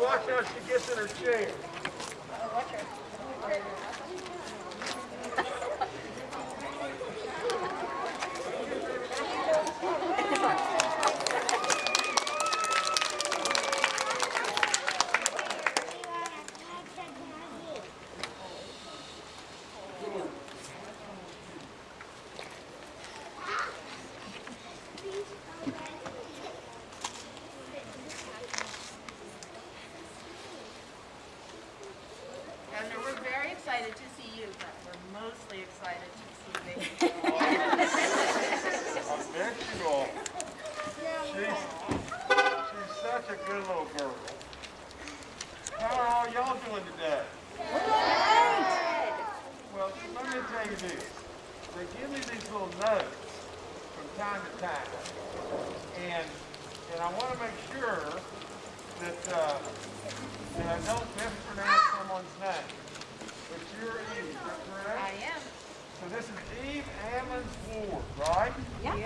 watch how she gets in her chair. And we're very excited to see you, but we're mostly excited to see baby. I bet you are. She's, she's such a good little girl. How are all y'all doing today? Well, let me tell you this. They give me these little notes from time to time. And, and I want to make sure that, uh, that I don't mispronounce someone's name. But you're Eve, is that I am. So this is Eve Ammons Ward, right? Yeah. And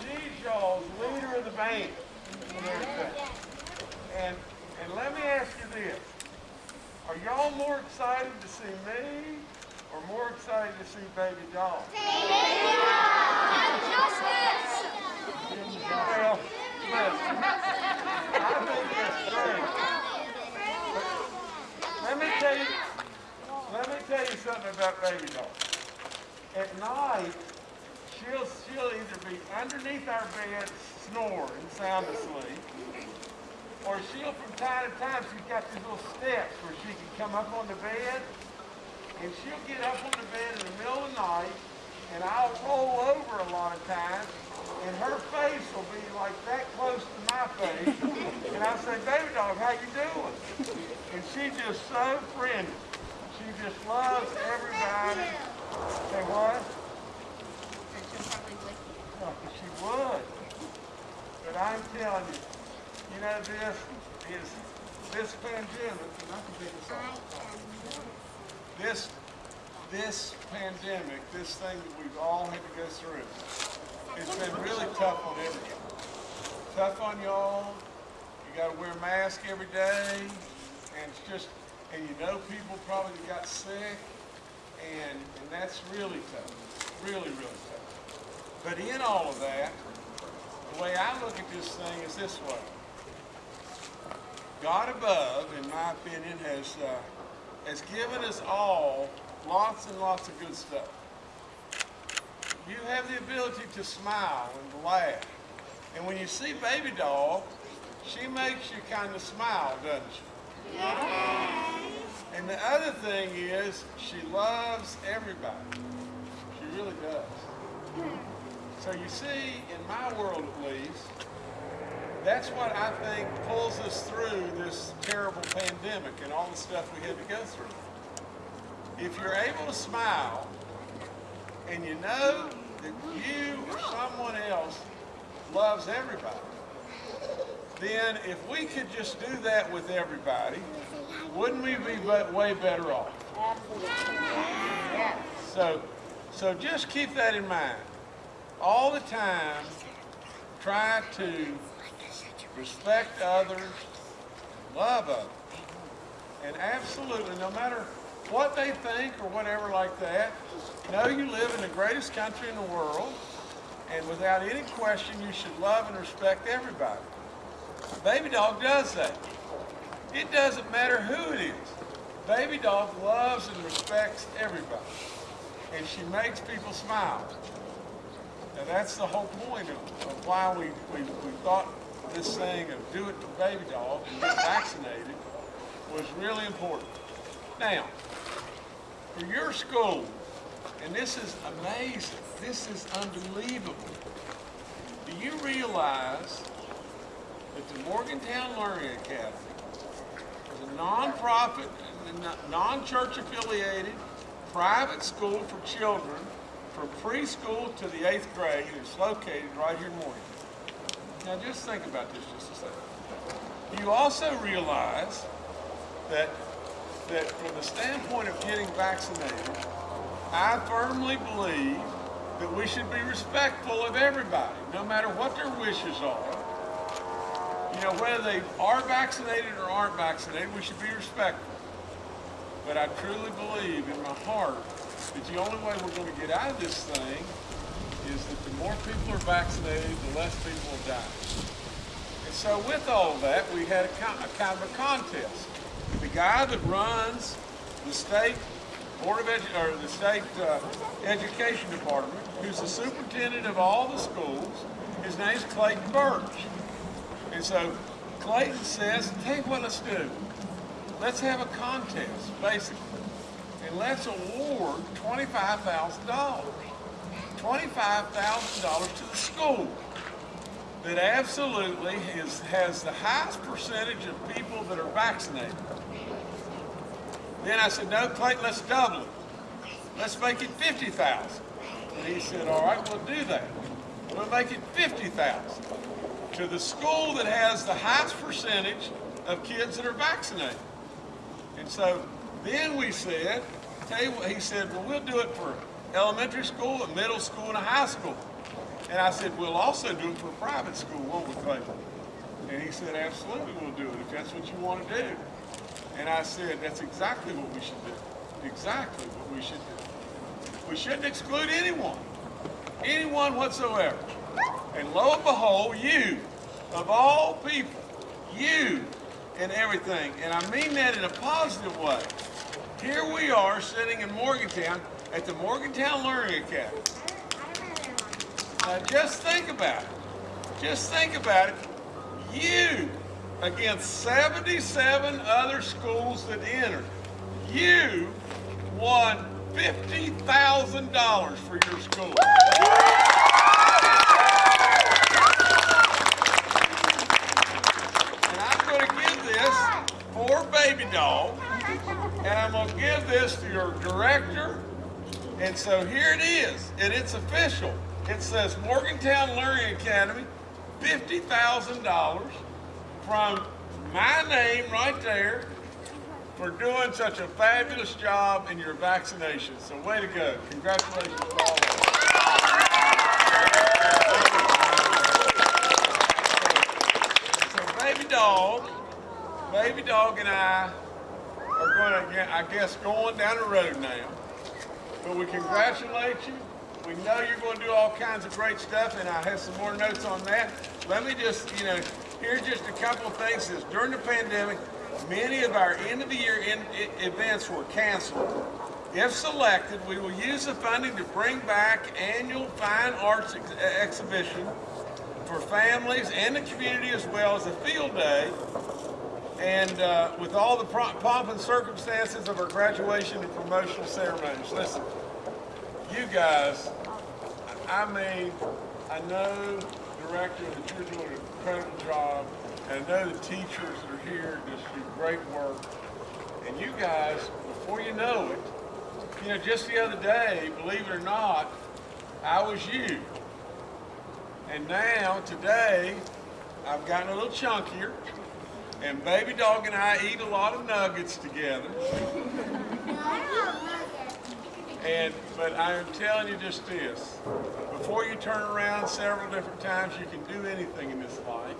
she's y'all's leader of the band and. And, let me ask you this. Are y'all more excited to see me or more excited to see Baby Dog? Well, listen, I think that's great. Let me tell you, let me tell you something about Baby Dog. At night, she'll, she'll either be underneath our bed snoring, sound asleep, or she'll from time to time, she's got these little steps where she can come up on the bed, and she'll get up on the bed in the middle of the night, and I'll roll over a lot of times, and her face will be like that close to my face, and I'll say, baby dog, how you doing? And she's just so friendly. She just loves everybody. Say what? Oh, she would. But I'm telling you, you know, this is, this pandemic, and I can take this. This, this pandemic, this thing that we've all had to go through, it's been really tough on everybody. Tough on y'all. You gotta wear a mask every day, and it's just, and you know people probably got sick, and, and that's really tough, really, really tough. But in all of that, the way I look at this thing is this way. God above, in my opinion, has, uh, has given us all lots and lots of good stuff. You have the ability to smile and laugh. And when you see baby dog, she makes you kind of smile, doesn't she? And the other thing is, she loves everybody. She really does. So you see, in my world at least, that's what I think pulls us through this terrible pandemic and all the stuff we had to go through. If you're able to smile and you know that you or someone else loves everybody, then if we could just do that with everybody, wouldn't we be way better off? So, so just keep that in mind. All the time, try to respect others, love others. And absolutely, no matter what they think or whatever like that, know you live in the greatest country in the world, and without any question, you should love and respect everybody. Baby Dog does that. It doesn't matter who it is. Baby Dog loves and respects everybody. And she makes people smile. Now that's the whole point of, of why we, we, we thought this thing of do it to Baby Dog and get vaccinated was really important. Now, for your school, and this is amazing, this is unbelievable. Do you realize that the Morgantown Learning Academy is a nonprofit, non-church affiliated, private school for children from preschool to the eighth grade is located right here in Morgantown. Now just think about this just a second. You also realize that, that from the standpoint of getting vaccinated, I firmly believe that we should be respectful of everybody, no matter what their wishes are. You know, whether they are vaccinated or aren't vaccinated, we should be respectful. But I truly believe in my heart that the only way we're going to get out of this thing is that the more people are vaccinated, the less people will die. And so with all that, we had a, a kind of a contest. The guy that runs the state board of edu- or the state uh, education department, who's the superintendent of all the schools, his name's Clayton Burch. And so Clayton says, you what let's do. Let's have a contest, basically. And let's award $25,000. $25,000 to the school that absolutely is, has the highest percentage of people that are vaccinated. Then I said, no, Clayton, let's double it. Let's make it 50,000. And he said, all right, we'll do that. We'll make it 50,000 to the school that has the highest percentage of kids that are vaccinated. And so then we said, tell you what, he said, well, we'll do it for elementary school, a middle school, and a high school. And I said, we'll also do it for private school, won't we, Clayton? And he said, absolutely, we'll do it if that's what you want to do. And I said, that's exactly what we should do. Exactly what we should do. We shouldn't exclude anyone, anyone whatsoever. And lo and behold, you, of all people, you and everything, and I mean that in a positive way. Here we are sitting in Morgantown at the Morgantown Learning Academy. Now just think about it. Just think about it. You, against 77 other schools that entered, you won $50,000 for your school. And I'm going to give this for Baby Dog, and I'm going to give this to your director. And so here it is, and it's official. It says Morgantown Learning Academy, $50,000 from my name right there for doing such a fabulous job in your vaccination. So way to go. Congratulations to all of you. So baby dog, baby dog and I are going to, I guess, going down the road now. But we congratulate you. We know you're going to do all kinds of great stuff, and I have some more notes on that. Let me just, you know, here's just a couple of things. Is during the pandemic, many of our end of the year in, i- events were canceled. If selected, we will use the funding to bring back annual fine arts ex- exhibition for families and the community as well as a field day and uh, with all the pomp and circumstances of our graduation and promotional ceremonies. Listen, you guys, I mean, I know, Director, that you're doing an incredible job, and I know the teachers that are here just do great work. And you guys, before you know it, you know, just the other day, believe it or not, I was you. And now, today, I've gotten a little chunkier. And Baby Dog and I eat a lot of nuggets together. And, but I am telling you just this, before you turn around several different times, you can do anything in this life.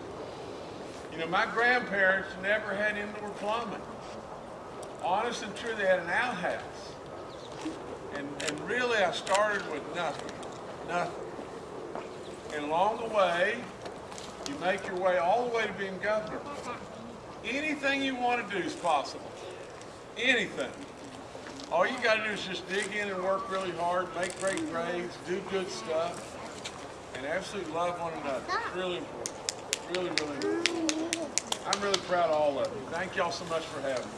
You know, my grandparents never had indoor plumbing. Honest and true, they had an outhouse. And, and really, I started with nothing, nothing. And along the way, you make your way all the way to being governor. Anything you want to do is possible. Anything. All you got to do is just dig in and work really hard, make great grades, do good stuff, and absolutely love one another. It's really important. Really, really important. I'm really proud of all of you. Thank y'all so much for having me.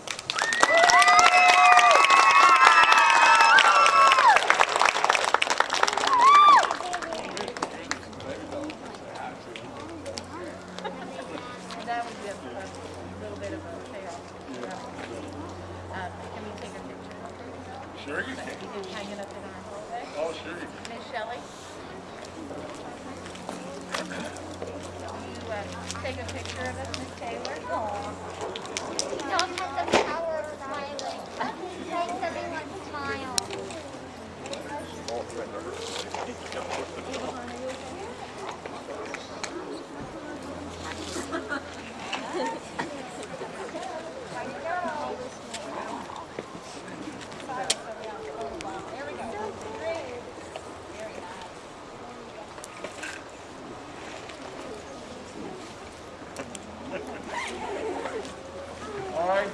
Maybe don't say hi to them. That was just a little bit of a chaos. Um, Can we take a picture? Sure you can. You can hang it up in our hallway. Oh, sure you can. Miss Shelley? You, uh, take a picture of us, Miss Taylor? Dog has the power of smiling. Makes everyone smile. All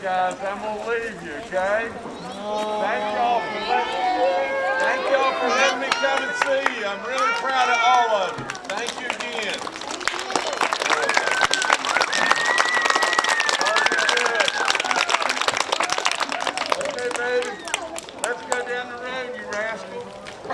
guys, I'm gonna leave you, okay? Thank y'all for letting, thank y'all for letting me come and see you. I'm really proud of all of you. Thank you